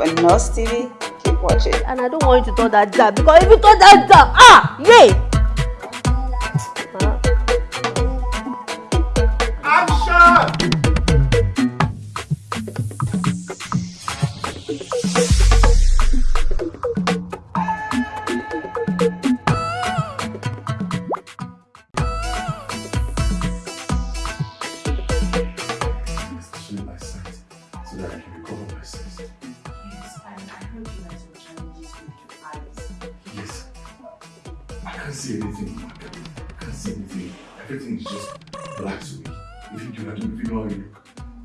On Nurse TV. Keep watching. And I don't want you to turn that down because if you turn that down, ah, yay! especially I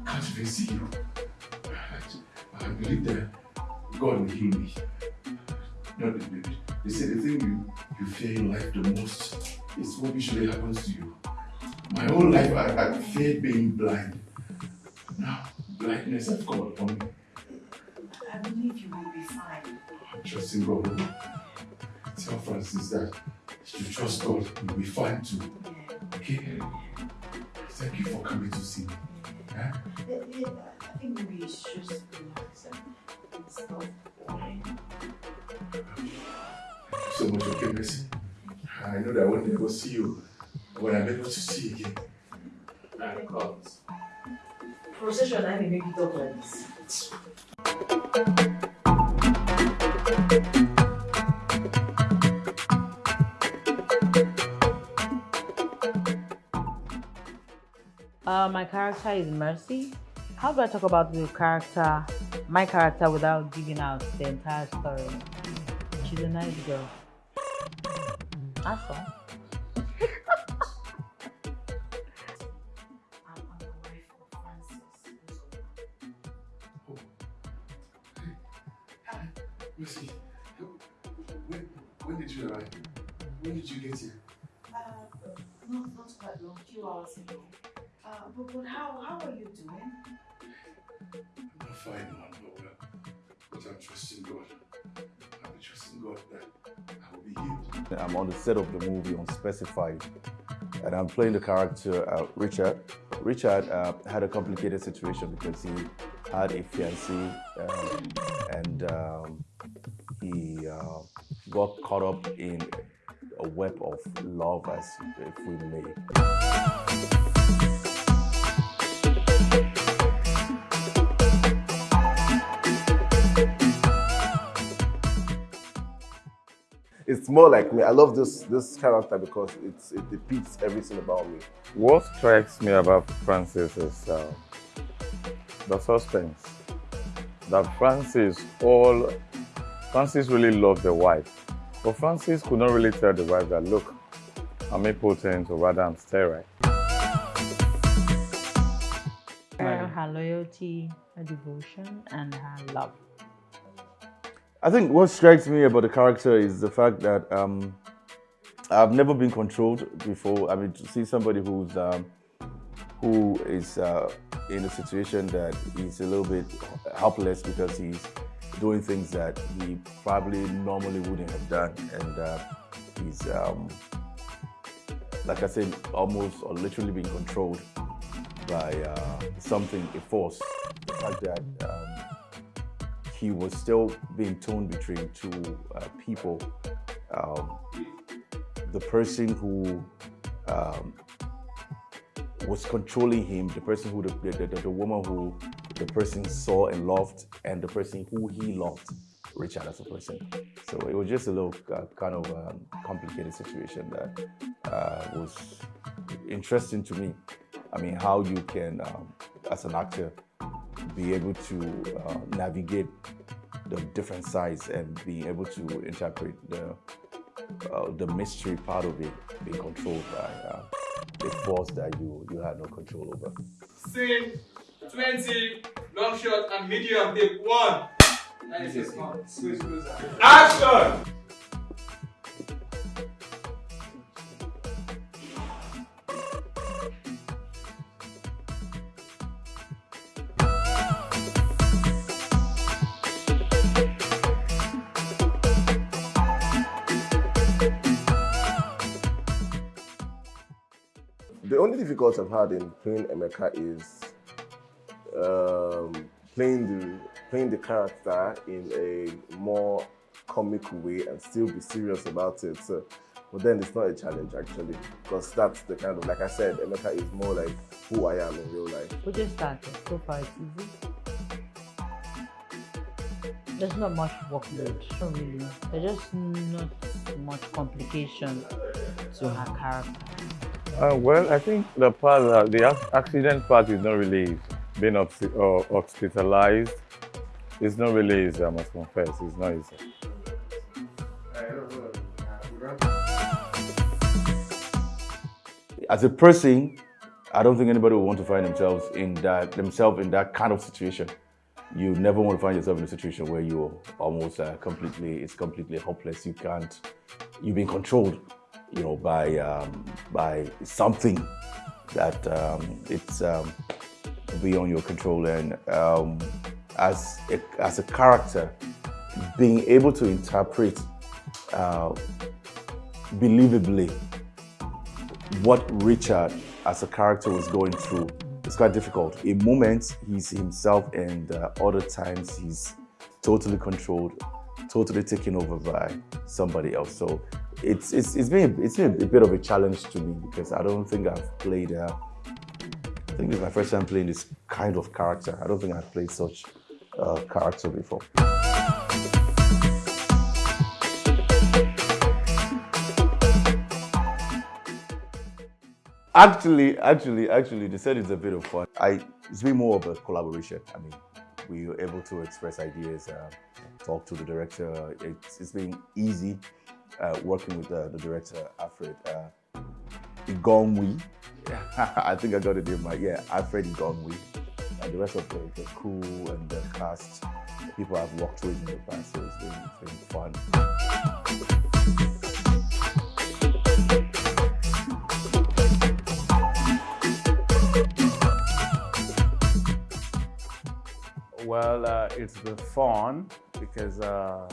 can't even see you. I, believe that God will heal me. No, they, they- they say the thing you, you fear in life the most is what usually happens to you. My whole life I, I feared being blind. Now, blindness has come upon me. I believe you will be fine. I'm trusting God. Tell Francis that she should trust God. You'll be fine too. Okay? Thank you for coming to see me. Eh? Yeah. I think maybe it's just relax and stop worrying. Thank you so much, okay, Mercy? I know that I won't ever see you when I'm able to see you again. I promise. Procession, I may make you talk like this. Uh, my character is Mercy. How do I talk about the character, my character, without giving out the entire story? She's a nice girl. That's all. I'm, I'm the wife of Francis. Hi, Mercy. When, when did you arrive? When did you get here? Uh, not, not quite long, few hours ago. Uh, but, but how, how are you doing? I'm not fine, man, but, well, but I'm trusting God. I'm trusting God that I will be healed. I'm on the set of the movie Unspecified, and I'm playing the character uh, Richard. Richard uh, had a complicated situation because he had a fiancée um, and um, he uh, got caught up in a web of love, as if we may. It's more like me. I love this this character because it's, it depicts everything about me. What strikes me about Francis is uh, the suspense. That Francis all Francis really loved the wife, but Francis could not really tell the wife that look, I'm impotent or rather I'm sterile. Her, her loyalty, her devotion, and her love. I think what strikes me about the character is the fact that um, I've never been controlled before. I mean, to see somebody who's um, who is uh, in a situation that he's a little bit helpless because he's doing things that he probably normally wouldn't have done, and uh, he's um, like I said, almost or literally being controlled by uh, something, a force. The fact that um, he was still being torn between two uh, people. Um, the person who um, was controlling him, the person who, the, the, the, the woman who the person saw and loved, and the person who he loved, Richard as a person. So it was just a little uh, kind of um, complicated situation that uh, was interesting to me. I mean, how you can, um, as an actor, be able to uh, navigate the different sides and be able to interpret the uh, the mystery part of it being controlled by uh, a force that you you had no control over. Scene 20, long shot and medium take one. Nice, yes, man. Squeeze closer. Action! Only difficulty I've had in playing Emeka is um, playing the playing the character in a more comic way and still be serious about it. So, but then it's not a challenge actually, because that's the kind of like I said, Emeka is more like who I am in real life. We just started. So far, it's easy. There's not much workload. Not really. There's just not much complication to her character. Uh, well, I think the part, uh, the accident part is not really being hospitalized. It's not really easy, I must confess. It's not easy. As a person, I don't think anybody would want to find themselves in that themselves in that kind of situation. You never want to find yourself in a situation where you're almost uh, completely it's completely hopeless. You can't you're being controlled, you know, by um, by something that um, it's um, beyond your control. And um, as a, as a character, being able to interpret uh, believably what Richard as a character was going through is quite difficult. In moments, he's himself, and uh, other times, he's totally controlled, totally taken over by somebody else. So it's it's, it's been it's been a bit of a challenge to me because I don't think I've played. Uh, I think it's my first time playing this kind of character. I don't think I've played such uh, character before. Actually, actually, actually, they said it's a bit of fun. I it's been more of a collaboration. I mean, we were able to express ideas, uh, talk to the director. It's, it's been easy uh, working with uh, the director, Alfred uh. I think I got it in my yeah, Alfred Igongwi, and the rest of the, the crew and the cast, people I've worked with in the past. So it's been, it's been fun. Well, uh, it's been fun because uh,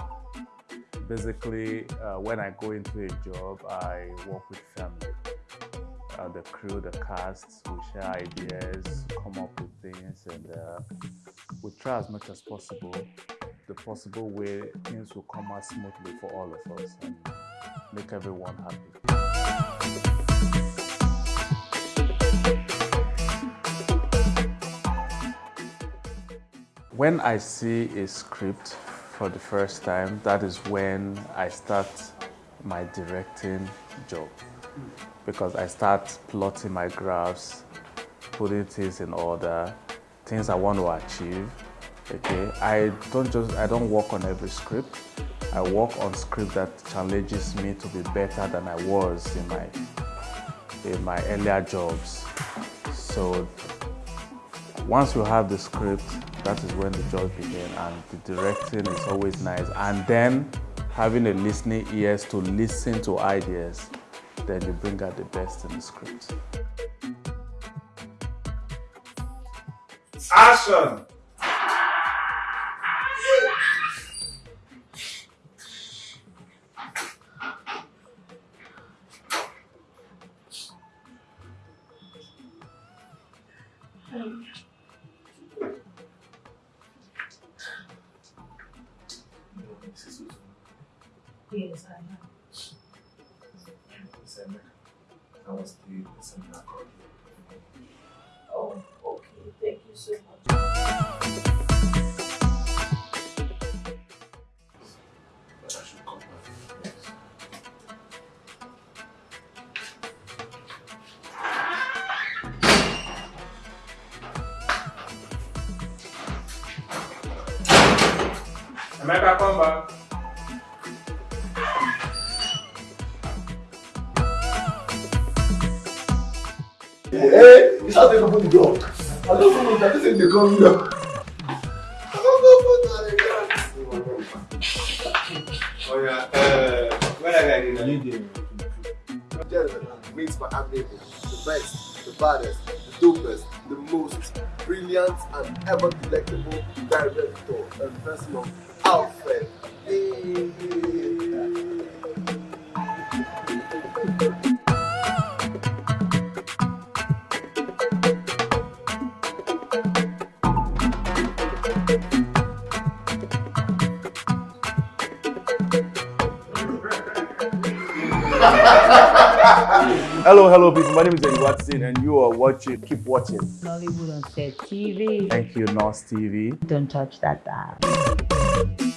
basically uh, when I go into a job, I work with family. Uh, the crew, the cast, we share ideas, come up with things, and uh, we try as much as possible, the possible way things will come out smoothly for all of us and make everyone happy. When I see a script for the first time, that is when I start my directing job. Because I start plotting my graphs, putting things in order, things I want to achieve. Okay, I don't just I don't work on every script. I work on script that challenges me to be better than I was in my in my earlier jobs. So once you have the script, that is when the job begins and the directing is always nice. And then having a listening ears to listen to ideas, then you bring out the best in the script. Action! I. Oh, okay. Thank you so much. I come back. Yes. Emeka, come back. Hey, it's not going to open the door. I don't know that this is the coming door. Oh yeah, uh, where are you going? Gentlemen, meet my amiable, the best, the baddest, the dopest, the most brilliant and ever delectable director and person of Alfred. Hello, hello, people. My name is Eddie Watson, and you are watching. Keep watching. Nollywood on Set TV. Thank you, Nos TV. Don't touch that dial.